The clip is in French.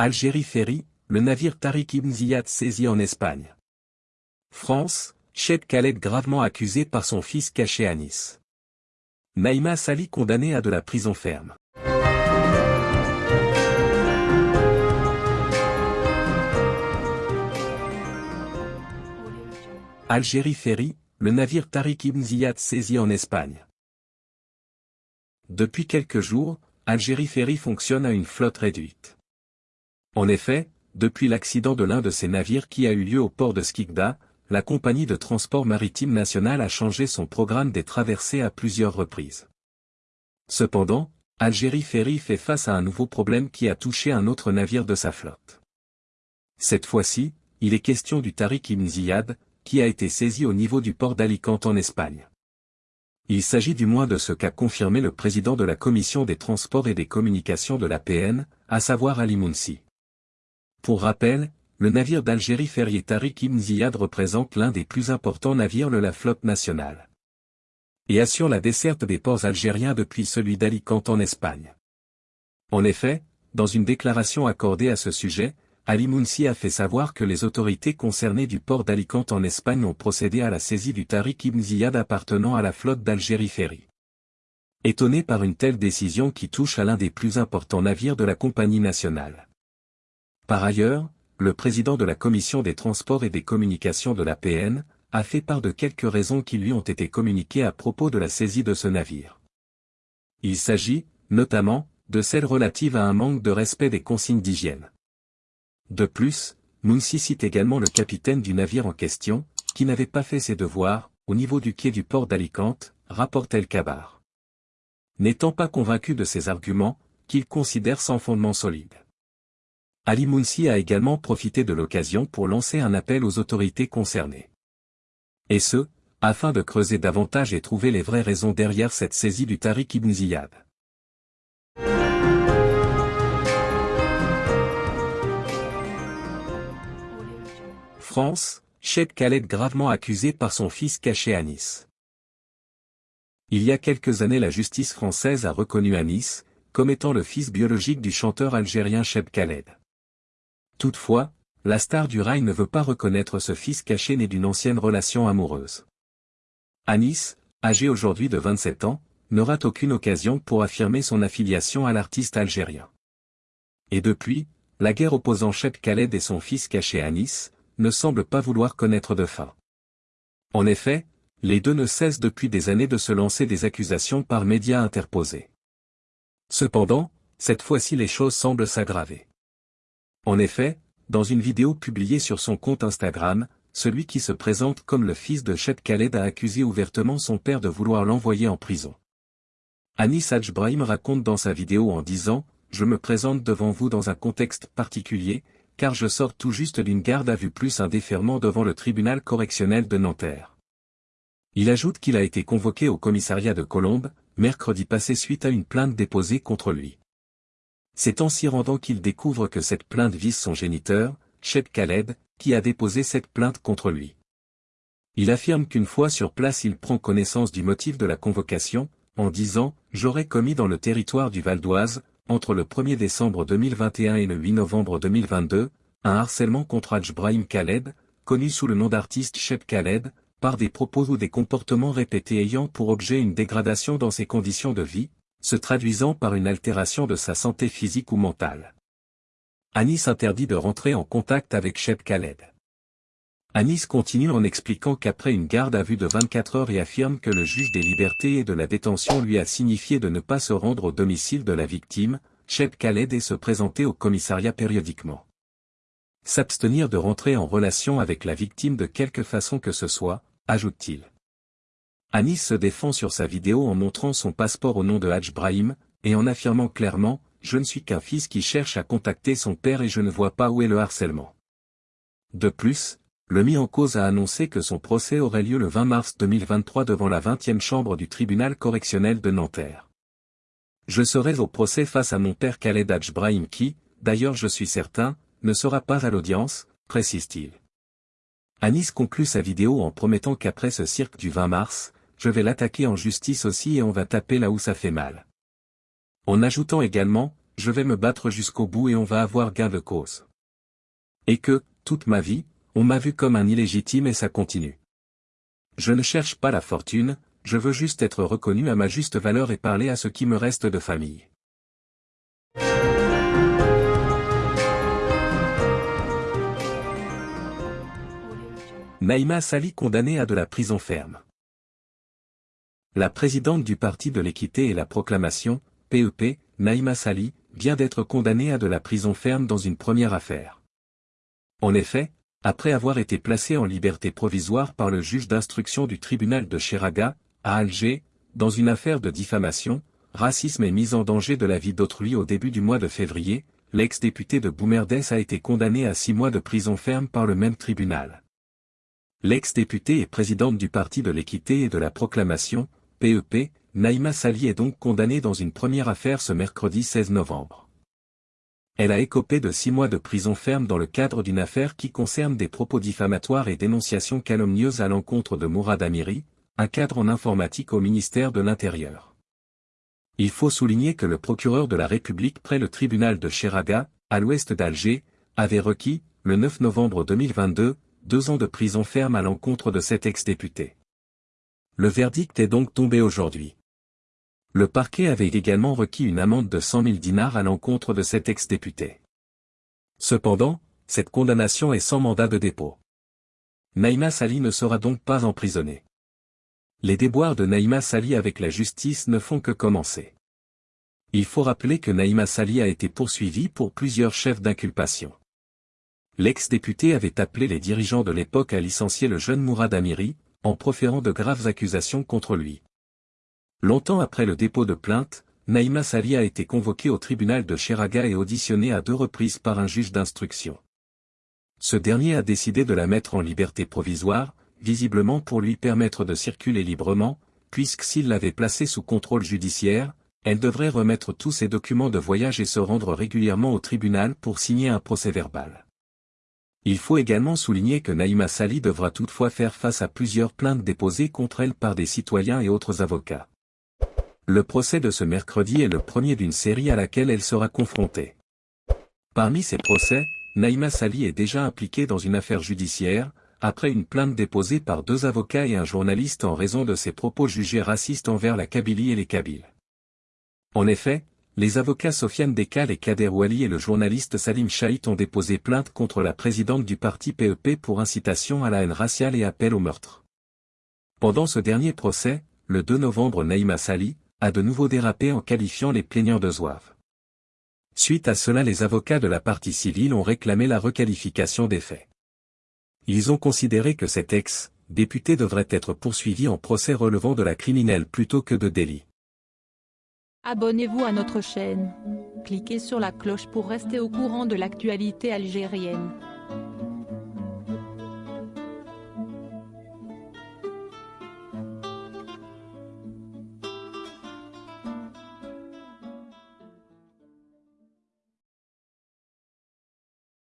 Algérie Ferry, le navire Tariq Ibn Ziyad saisi en Espagne. France, Cheb Khaled gravement accusé par son fils caché à Nice. Naïma Sali condamné à de la prison ferme. Algérie Ferry, le navire Tariq Ibn Ziyad saisi en Espagne. Depuis quelques jours, Algérie Ferry fonctionne à une flotte réduite. En effet, depuis l'accident de l'un de ses navires qui a eu lieu au port de Skikda, la compagnie de transport maritime national a changé son programme des traversées à plusieurs reprises. Cependant, Algérie Ferry fait face à un nouveau problème qui a touché un autre navire de sa flotte. Cette fois-ci, il est question du Tariq Ibn qui a été saisi au niveau du port d'Alicante en Espagne. Il s'agit du moins de ce qu'a confirmé le président de la Commission des Transports et des Communications de la PN, à savoir Ali Mounsi. Pour rappel, le navire d'Algérie Ferrier Tariq Ibn Ziyad représente l'un des plus importants navires de la flotte nationale. Et assure la desserte des ports algériens depuis celui d'Alicante en Espagne. En effet, dans une déclaration accordée à ce sujet, Ali Mounsi a fait savoir que les autorités concernées du port d'Alicante en Espagne ont procédé à la saisie du Tariq Ibn Ziyad appartenant à la flotte d'Algérie Ferry. Étonné par une telle décision qui touche à l'un des plus importants navires de la compagnie nationale. Par ailleurs, le président de la Commission des Transports et des Communications de la PN, a fait part de quelques raisons qui lui ont été communiquées à propos de la saisie de ce navire. Il s'agit, notamment, de celles relatives à un manque de respect des consignes d'hygiène. De plus, Mounsi cite également le capitaine du navire en question, qui n'avait pas fait ses devoirs, au niveau du quai du port d'Alicante, rapporte El Kabar. N'étant pas convaincu de ces arguments, qu'il considère sans fondement solide. Ali Mounsi a également profité de l'occasion pour lancer un appel aux autorités concernées. Et ce, afin de creuser davantage et trouver les vraies raisons derrière cette saisie du Tariq Ibn Ziyad. France, Cheb Khaled gravement accusé par son fils caché à Nice. Il y a quelques années la justice française a reconnu Anis, comme étant le fils biologique du chanteur algérien Cheb Khaled. Toutefois, la star du rail ne veut pas reconnaître ce fils caché né d'une ancienne relation amoureuse. Anis, âgé aujourd'hui de 27 ans, n'aura aucune occasion pour affirmer son affiliation à l'artiste algérien. Et depuis, la guerre opposant Cheb Khaled et son fils caché Nice, ne semble pas vouloir connaître de fin. En effet, les deux ne cessent depuis des années de se lancer des accusations par médias interposés. Cependant, cette fois-ci les choses semblent s'aggraver. En effet, dans une vidéo publiée sur son compte Instagram, celui qui se présente comme le fils de Chet Khaled a accusé ouvertement son père de vouloir l'envoyer en prison. Anis Brahim raconte dans sa vidéo en disant, Je me présente devant vous dans un contexte particulier, car je sors tout juste d'une garde à vue plus un déferment devant le tribunal correctionnel de Nanterre. Il ajoute qu'il a été convoqué au commissariat de Colombes, mercredi passé suite à une plainte déposée contre lui. C'est en s'y rendant qu'il découvre que cette plainte vise son géniteur, Cheb Khaled, qui a déposé cette plainte contre lui. Il affirme qu'une fois sur place il prend connaissance du motif de la convocation, en disant « J'aurais commis dans le territoire du Val d'Oise, entre le 1er décembre 2021 et le 8 novembre 2022, un harcèlement contre Hajj Brahim Khaled, connu sous le nom d'artiste Shep Khaled, par des propos ou des comportements répétés ayant pour objet une dégradation dans ses conditions de vie, se traduisant par une altération de sa santé physique ou mentale. Anis interdit de rentrer en contact avec Shep Khaled. Anis continue en expliquant qu'après une garde à vue de 24 heures et affirme que le juge des libertés et de la détention lui a signifié de ne pas se rendre au domicile de la victime, Cheb Khaled et se présenter au commissariat périodiquement. S'abstenir de rentrer en relation avec la victime de quelque façon que ce soit, ajoute-t-il. Anis se défend sur sa vidéo en montrant son passeport au nom de Hadj Brahim, et en affirmant clairement, je ne suis qu'un fils qui cherche à contacter son père et je ne vois pas où est le harcèlement. De plus, le mis en cause a annoncé que son procès aurait lieu le 20 mars 2023 devant la 20e chambre du tribunal correctionnel de Nanterre. Je serai au procès face à mon père Khaled Hadj Brahim qui, d'ailleurs je suis certain, ne sera pas à l'audience, précise-t-il. Anis conclut sa vidéo en promettant qu'après ce cirque du 20 mars, je vais l'attaquer en justice aussi et on va taper là où ça fait mal. En ajoutant également, je vais me battre jusqu'au bout et on va avoir gain de cause. Et que, toute ma vie, on m'a vu comme un illégitime et ça continue. Je ne cherche pas la fortune, je veux juste être reconnu à ma juste valeur et parler à ce qui me reste de famille. Naïma Sali condamnée à de la prison ferme. La présidente du Parti de l'équité et la proclamation, PEP, Naïma Sali, vient d'être condamnée à de la prison ferme dans une première affaire. En effet, après avoir été placée en liberté provisoire par le juge d'instruction du tribunal de Cheraga, à Alger, dans une affaire de diffamation, racisme et mise en danger de la vie d'autrui au début du mois de février, l'ex-député de Boumerdès a été condamné à six mois de prison ferme par le même tribunal. L'ex-députée et présidente du Parti de l'équité et de la proclamation, PEP, Naïma Sali est donc condamnée dans une première affaire ce mercredi 16 novembre. Elle a écopé de six mois de prison ferme dans le cadre d'une affaire qui concerne des propos diffamatoires et dénonciations calomnieuses à l'encontre de Mourad Amiri, un cadre en informatique au ministère de l'Intérieur. Il faut souligner que le procureur de la République près le tribunal de Cheraga, à l'ouest d'Alger, avait requis, le 9 novembre 2022, deux ans de prison ferme à l'encontre de cet ex-député. Le verdict est donc tombé aujourd'hui. Le parquet avait également requis une amende de 100 000 dinars à l'encontre de cet ex-député. Cependant, cette condamnation est sans mandat de dépôt. Naïma Sali ne sera donc pas emprisonnée. Les déboires de Naïma Sali avec la justice ne font que commencer. Il faut rappeler que Naïma Sali a été poursuivie pour plusieurs chefs d'inculpation l'ex-député avait appelé les dirigeants de l'époque à licencier le jeune Mourad Amiri, en proférant de graves accusations contre lui. Longtemps après le dépôt de plainte, Naïma Sali a été convoqué au tribunal de Cheraga et auditionné à deux reprises par un juge d'instruction. Ce dernier a décidé de la mettre en liberté provisoire, visiblement pour lui permettre de circuler librement, puisque s'il l'avait placée sous contrôle judiciaire, elle devrait remettre tous ses documents de voyage et se rendre régulièrement au tribunal pour signer un procès verbal. Il faut également souligner que Naïma Sali devra toutefois faire face à plusieurs plaintes déposées contre elle par des citoyens et autres avocats. Le procès de ce mercredi est le premier d'une série à laquelle elle sera confrontée. Parmi ces procès, Naïma Sali est déjà impliquée dans une affaire judiciaire, après une plainte déposée par deux avocats et un journaliste en raison de ses propos jugés racistes envers la Kabylie et les Kabyles. En effet, les avocats Sofiane Dekal et Kader Wali et le journaliste Salim Chaït ont déposé plainte contre la présidente du parti PEP e pour incitation à la haine raciale et appel au meurtre. Pendant ce dernier procès, le 2 novembre Naïma Sali, a de nouveau dérapé en qualifiant les plaignants de zouaves. Suite à cela les avocats de la partie civile ont réclamé la requalification des faits. Ils ont considéré que cet ex-député devrait être poursuivi en procès relevant de la criminelle plutôt que de délit. Abonnez-vous à notre chaîne. Cliquez sur la cloche pour rester au courant de l'actualité algérienne.